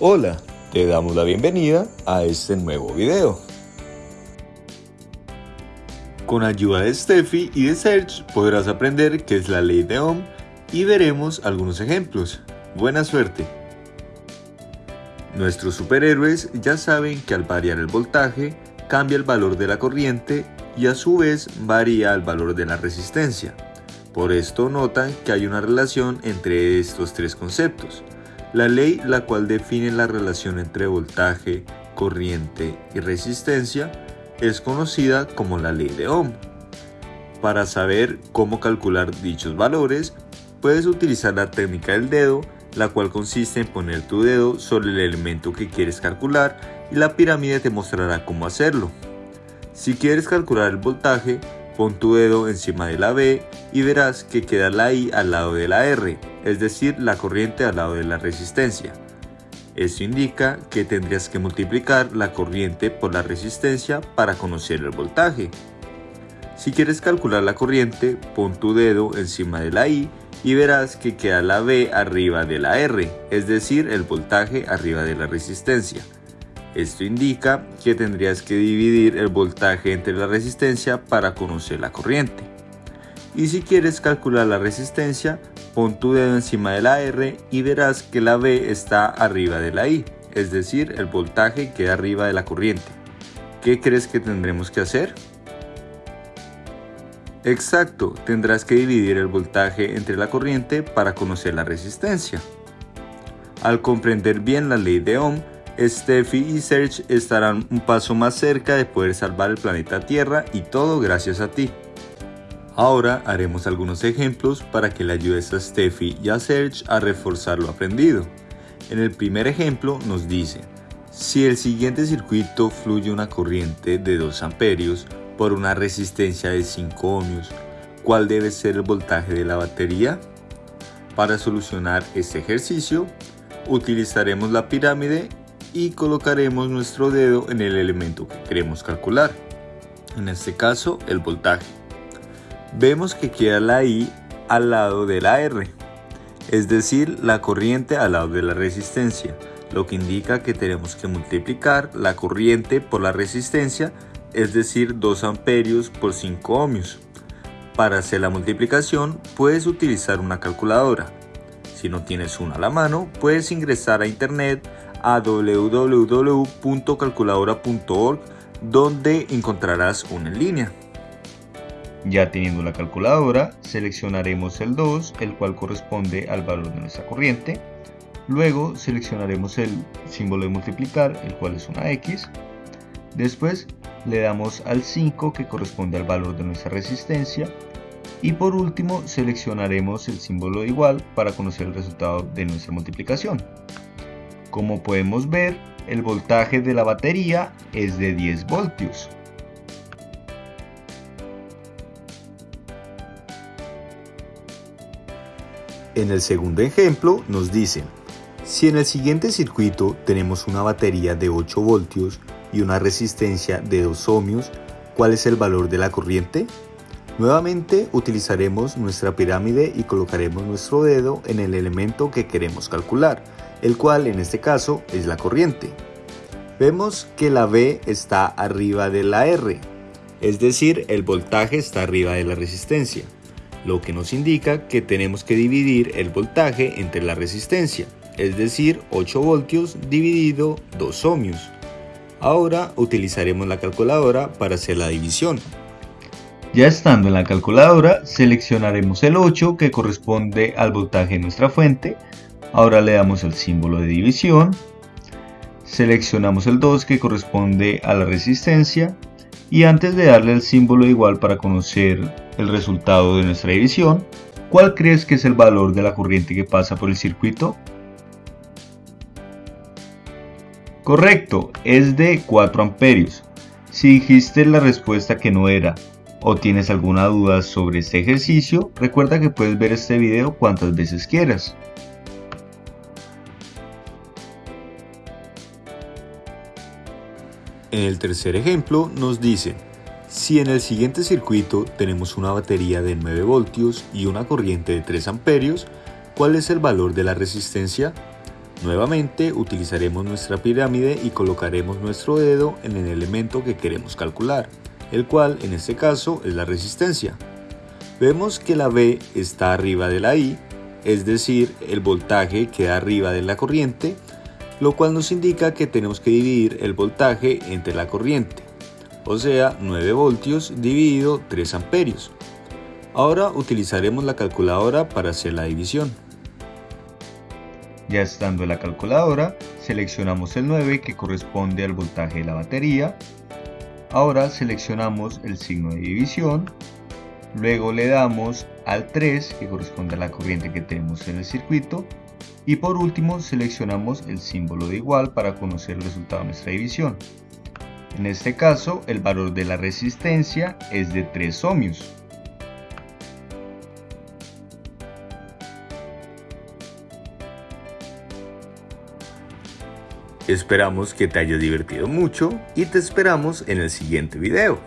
Hola, te damos la bienvenida a este nuevo video. Con ayuda de Steffi y de Serge podrás aprender qué es la ley de Ohm y veremos algunos ejemplos. Buena suerte. Nuestros superhéroes ya saben que al variar el voltaje cambia el valor de la corriente y a su vez varía el valor de la resistencia. Por esto notan que hay una relación entre estos tres conceptos. La ley la cual define la relación entre voltaje, corriente y resistencia es conocida como la ley de Ohm. Para saber cómo calcular dichos valores, puedes utilizar la técnica del dedo, la cual consiste en poner tu dedo sobre el elemento que quieres calcular y la pirámide te mostrará cómo hacerlo. Si quieres calcular el voltaje, pon tu dedo encima de la B y verás que queda la I al lado de la R, es decir, la corriente al lado de la resistencia. Esto indica que tendrías que multiplicar la corriente por la resistencia para conocer el voltaje. Si quieres calcular la corriente, pon tu dedo encima de la I y verás que queda la B arriba de la R, es decir, el voltaje arriba de la resistencia. Esto indica que tendrías que dividir el voltaje entre la resistencia para conocer la corriente. Y si quieres calcular la resistencia, pon tu dedo encima de la R y verás que la B está arriba de la I, es decir, el voltaje queda arriba de la corriente. ¿Qué crees que tendremos que hacer? Exacto, tendrás que dividir el voltaje entre la corriente para conocer la resistencia. Al comprender bien la ley de Ohm, Steffi y Serge estarán un paso más cerca de poder salvar el planeta Tierra y todo gracias a ti. Ahora haremos algunos ejemplos para que le ayudes a Steffi y a Serge a reforzar lo aprendido. En el primer ejemplo nos dice, si el siguiente circuito fluye una corriente de 2 amperios por una resistencia de 5 ohmios, ¿cuál debe ser el voltaje de la batería? Para solucionar este ejercicio, utilizaremos la pirámide y colocaremos nuestro dedo en el elemento que queremos calcular, en este caso el voltaje. Vemos que queda la I al lado de la R, es decir, la corriente al lado de la resistencia, lo que indica que tenemos que multiplicar la corriente por la resistencia, es decir, 2 amperios por 5 ohmios. Para hacer la multiplicación puedes utilizar una calculadora. Si no tienes una a la mano, puedes ingresar a internet a www.calculadora.org donde encontrarás una en línea. Ya teniendo la calculadora, seleccionaremos el 2, el cual corresponde al valor de nuestra corriente. Luego seleccionaremos el símbolo de multiplicar, el cual es una X. Después le damos al 5, que corresponde al valor de nuestra resistencia. Y por último seleccionaremos el símbolo de igual para conocer el resultado de nuestra multiplicación. Como podemos ver, el voltaje de la batería es de 10 voltios. En el segundo ejemplo nos dicen, si en el siguiente circuito tenemos una batería de 8 voltios y una resistencia de 2 ohmios, ¿cuál es el valor de la corriente? Nuevamente utilizaremos nuestra pirámide y colocaremos nuestro dedo en el elemento que queremos calcular el cual en este caso es la corriente. Vemos que la B está arriba de la R, es decir, el voltaje está arriba de la resistencia, lo que nos indica que tenemos que dividir el voltaje entre la resistencia, es decir, 8 voltios dividido 2 ohmios. Ahora utilizaremos la calculadora para hacer la división. Ya estando en la calculadora, seleccionaremos el 8 que corresponde al voltaje de nuestra fuente, Ahora le damos el símbolo de división. Seleccionamos el 2 que corresponde a la resistencia. Y antes de darle el símbolo igual para conocer el resultado de nuestra división, ¿cuál crees que es el valor de la corriente que pasa por el circuito? Correcto, es de 4 amperios. Si dijiste la respuesta que no era o tienes alguna duda sobre este ejercicio, recuerda que puedes ver este video cuantas veces quieras. En el tercer ejemplo nos dice, si en el siguiente circuito tenemos una batería de 9 voltios y una corriente de 3 amperios, ¿cuál es el valor de la resistencia? Nuevamente utilizaremos nuestra pirámide y colocaremos nuestro dedo en el elemento que queremos calcular, el cual en este caso es la resistencia. Vemos que la B está arriba de la I, es decir, el voltaje queda arriba de la corriente, lo cual nos indica que tenemos que dividir el voltaje entre la corriente, o sea 9 voltios dividido 3 amperios. Ahora utilizaremos la calculadora para hacer la división. Ya estando en la calculadora, seleccionamos el 9 que corresponde al voltaje de la batería. Ahora seleccionamos el signo de división. Luego le damos al 3 que corresponde a la corriente que tenemos en el circuito. Y por último seleccionamos el símbolo de igual para conocer el resultado de nuestra división. En este caso el valor de la resistencia es de 3 ohmios. Esperamos que te hayas divertido mucho y te esperamos en el siguiente video.